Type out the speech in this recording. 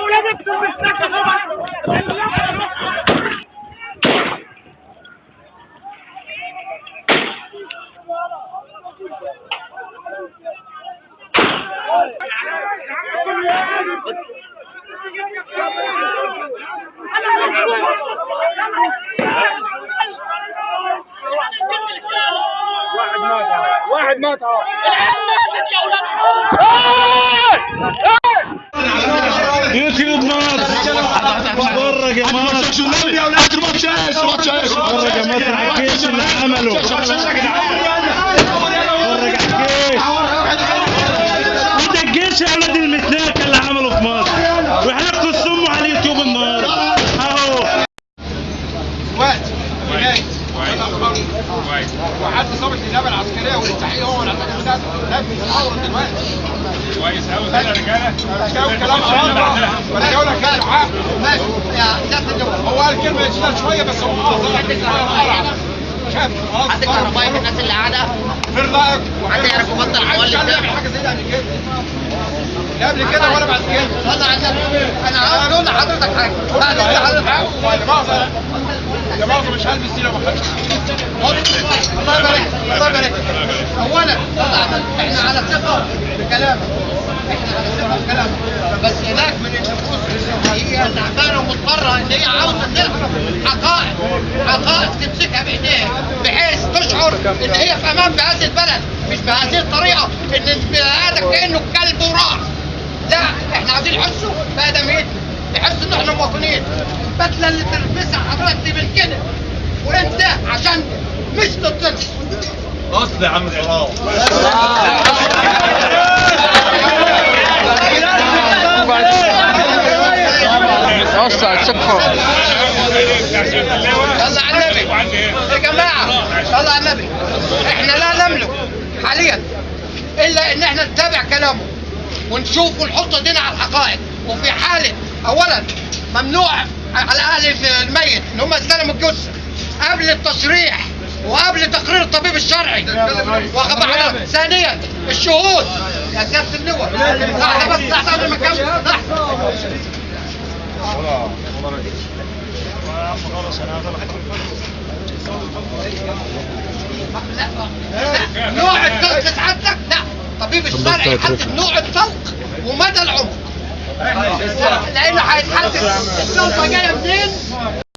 ولادك واحد مات. واحد مات. اهو يوتيوب مصر ورق يا مصر ورق يا مصر على الجيش اللي عمله ورق على الجيش وده الجيش يا أولاد المتناك كويس قوي كده يا رجاله غلط ولا جاوب لك كلام حق ماشي هو قال كلمه شوية بس هو آه شاف حد كهربائي من الناس اللي قاعدة في رايك حد يعرف يبطل عايز المولد ده يعمل حاجة زي ده قبل كده لا قبل كده ولا بعد كده النبي أنا أقول لحضرتك حاجة أقول لحضرتك حاجة يا مؤاخذة مش هلبس دي لو ما خدتش الله يبارك الله يبارك. اولا النبي إحنا على ثقة بكلامك إحنا على ثقة بكلامك بس هناك من النفوس هي تعبانه ومضطرة إن هي عاوزة تعرف حقائق حقائق تمسكها بإيديها بحيث تشعر إن هي في أمان بهذه البلد. مش بهذه الطريقة إن آدم كأنه كلب وراح لا إحنا عايزين يحسوا بادميتنا يحسوا إن إحنا مواطنين. البدلة اللي تلبسها من كده وانت عشان مش ضدنا اصل يا عم العراق. صلى على النبي. يا جماعة صلى على النبي. إحنا لا نملك حاليا. إلا إن إحنا نتابع كلامه ونشوف ونحط ايدينا على الحقائق. وفي حالة اولا ممنوع على أهل الميت إن هم يستلموا الجثة قبل التصريح وقبل تقرير الطبيب الشرعي. واخد بالك ثانيا الشهود. يا سيادة اللواء لحظه بس لحظه قبل ما اكمل لحظه لا. لا نوع الطلق سعادتك لا. طبيب الشرعي يحدد نوع الطلق Est-ce qu'on le?